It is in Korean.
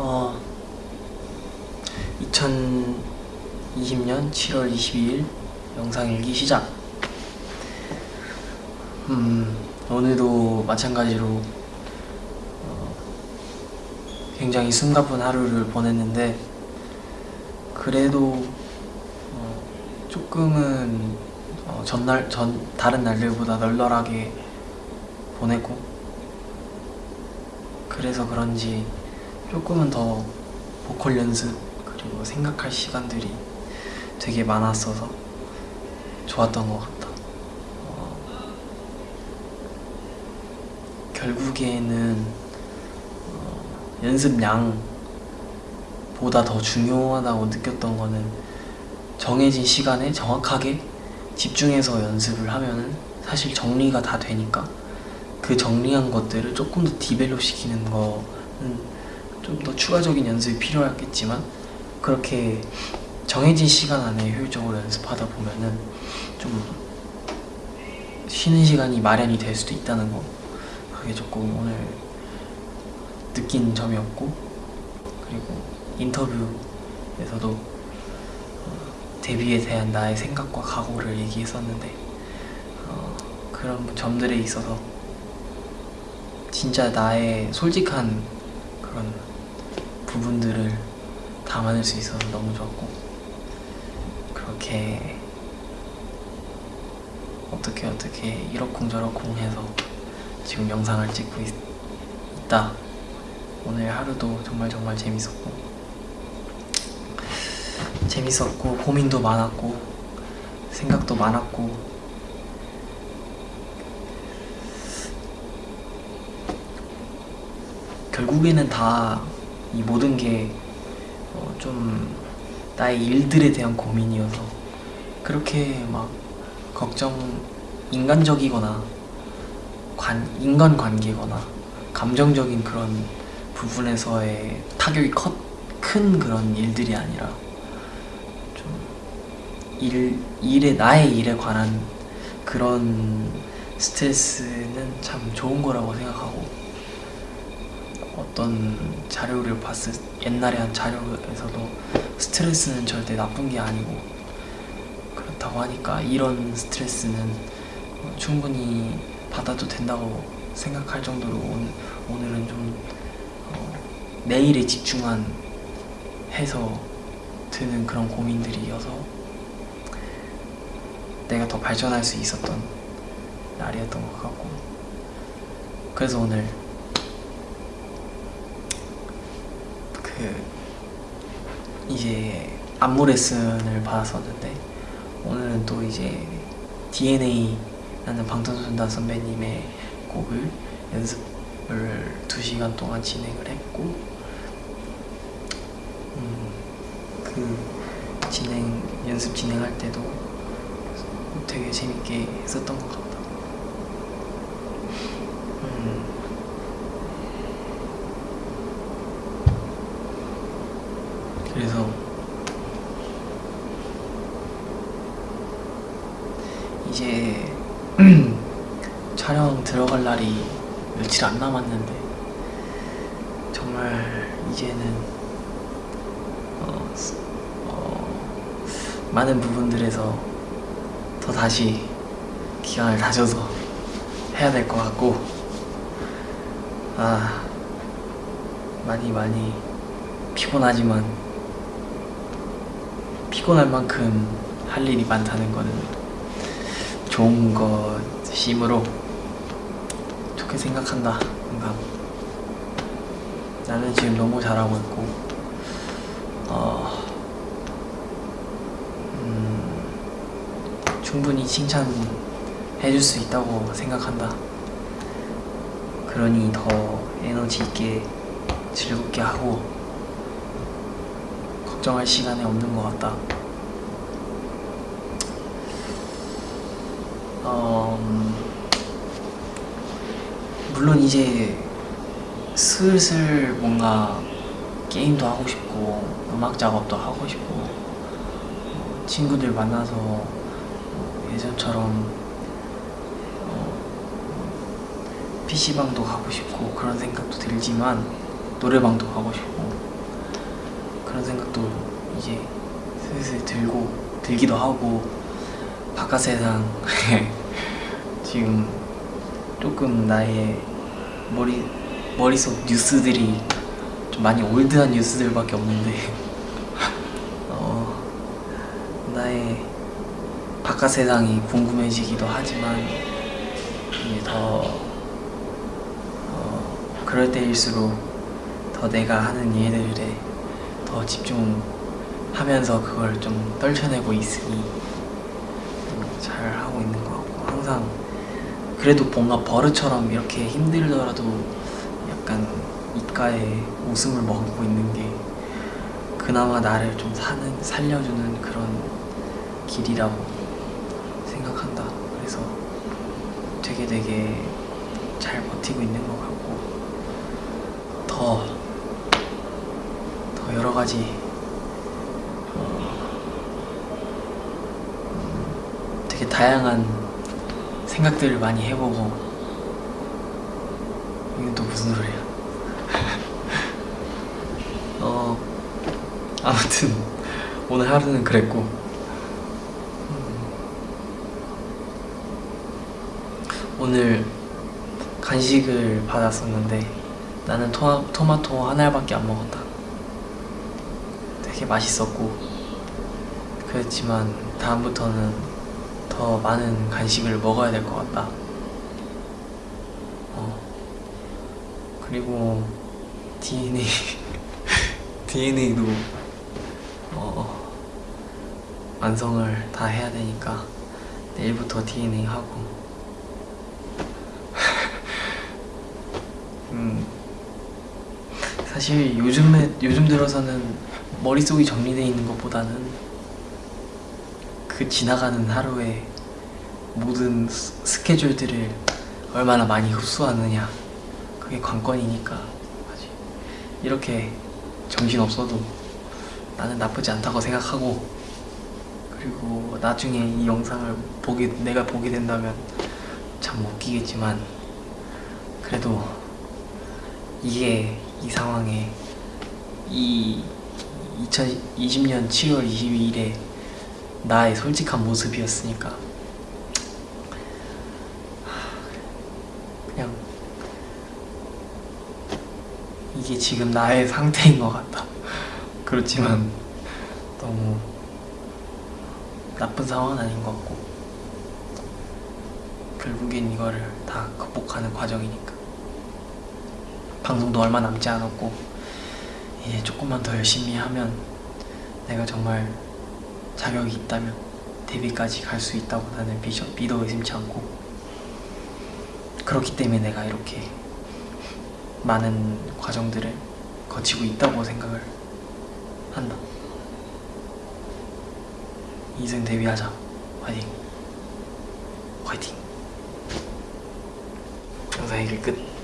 어, 2020년 7월 22일 영상 일기 시작. 음, 오늘도 마찬가지로 어, 굉장히 숨가쁜 하루를 보냈는데 그래도 어, 조금은 어, 전날 전 다른 날들보다 널널하게 보내고 그래서 그런지 조금은 더 보컬 연습 그리고 생각할 시간들이 되게 많았어서 좋았던 것 같다. 어, 결국에는 어, 연습량보다 더 중요하다고 느꼈던 거는 정해진 시간에 정확하게 집중해서 연습을 하면은 사실 정리가 다 되니까 그 정리한 것들을 조금 더 디벨롭 시키는 거는 좀 더 추가적인 연습이 필요하겠지만 그렇게 정해진 시간 안에 효율적으로 연습하다 보면은 좀 쉬는 시간이 마련이 될 수도 있다는 거 그게 조금 오늘 느낀 점이었고 그리고 인터뷰에서도 어, 데뷔에 대한 나의 생각과 각오를 얘기했었는데 어, 그런 점들에 있어서 진짜 나의 솔직한 그런 부분들을 담아낼 수 있어서 너무 좋았고 그렇게 어떻게 어떻게 이러쿵저러쿵 해서 지금 영상을 찍고 있, 있다. 오늘 하루도 정말 정말 재밌었고 재밌었고 고민도 많았고 생각도 많았고 결국에는 다 이 모든 게좀 나의 일들에 대한 고민이어서 그렇게 막 걱정 인간적이거나 관, 인간관계거나 감정적인 그런 부분에서의 타격이 컸, 큰 그런 일들이 아니라 좀 일, 일에 나의 일에 관한 그런 스트레스는 참 좋은 거라고 생각하고 어떤 자료를 봤을 옛날에 한 자료에서도 스트레스는 절대 나쁜 게 아니고 그렇다고 하니까 이런 스트레스는 충분히 받아도 된다고 생각할 정도로 오늘, 오늘은 좀 어, 내일에 집중한 해서 드는 그런 고민들이어서 내가 더 발전할 수 있었던 날이었던 것 같고 그래서 오늘 그 이제 안무 레슨을 받았었는데 오늘은 또 이제 DNA라는 방탄소년단 선배님의 곡을 연습을 2시간 동안 진행을 했고 음, 그 진행 연습 진행할 때도 되게 재밌게 했었던 것 같다 음. 그래서 이제 촬영 들어갈 날이 며칠 안 남았는데 정말 이제는 어, 어, 많은 부분들에서 더 다시 기간을 다져서 해야 될 것 같고 아 많이 많이 피곤하지만 피곤할 만큼 할 일이 많다는 거는 좋은 것이므로 좋게 생각한다. 항상 나는 지금 너무 잘하고 있고 어, 음, 충분히 칭찬해줄 수 있다고 생각한다. 그러니 더 에너지 있게 즐겁게 하고 걱정할 시간이 없는 것 같다. 어, 물론 이제 슬슬 뭔가 게임도 하고 싶고 음악 작업도 하고 싶고 친구들 만나서 예전처럼 PC방도 가고 싶고 그런 생각도 들지만 노래방도 가고 싶고 그런 생각도 이제 슬슬 들고 들기도 하고 바깥 세상 지금 조금 나의 머리 머릿속 뉴스들이 좀 많이 올드한 뉴스들밖에 없는데 어, 나의 바깥 세상이 궁금해지기도 하지만 이제 더 어, 그럴 때일수록 더 내가 하는 일들에 더 집중하면서 그걸 좀 떨쳐내고 있으니 음, 잘 하고 있는 것 같고 항상 그래도 뭔가 버릇처럼 이렇게 힘들더라도 약간 입가에 웃음을 머금고 있는 게 그나마 나를 좀 사는 살려주는 그런 길이라고 생각한다. 그래서 되게 되게 잘 버티고 있는 것 같고 더, 더 여러 가지 어, 음, 되게 다양한 생각들을 많이 해보고 이건 또 무슨 소리야? 어 아무튼 오늘 하루는 그랬고 음, 오늘 간식을 받았었는데 나는 토마, 토마토 한 알밖에 안 먹었다. 되게 맛있었고 그렇지만 다음부터는 더 많은 간식을 먹어야 될 것 같다. 어. 그리고 DNA DNA도 어, 완성을 다 해야 되니까 내일부터 DNA 하고 음 사실 요즘에 요즘 들어서는 머릿속이 정리되어 있는 것보다는 그 지나가는 하루에 모든 스- 스케줄들을 얼마나 많이 흡수하느냐 그게 관건이니까 이렇게 정신 없어도 나는 나쁘지 않다고 생각하고 그리고 나중에 이 영상을 보게 내가 보게 된다면 참 웃기겠지만 그래도 이게 이 상황에 이 2020년 7월 22일에 나의 솔직한 모습이었으니까 그냥 이게 지금 나의 상태인 것 같다. 그렇지만 너무 나쁜 상황은 아닌 것 같고 결국엔 이거를 다 극복하는 과정이니까 방송도 얼마 남지 않았고 이제 조금만 더 열심히 하면 내가 정말 자격이 있다면 데뷔까지 갈 수 있다고 나는 비셔, 믿어 의심치 않고 그렇기 때문에 내가 이렇게 많은 과정들을 거치고 있다고 생각을 한다. 이승 데뷔하자. 화이팅. 화이팅. 영상 얘기 끝.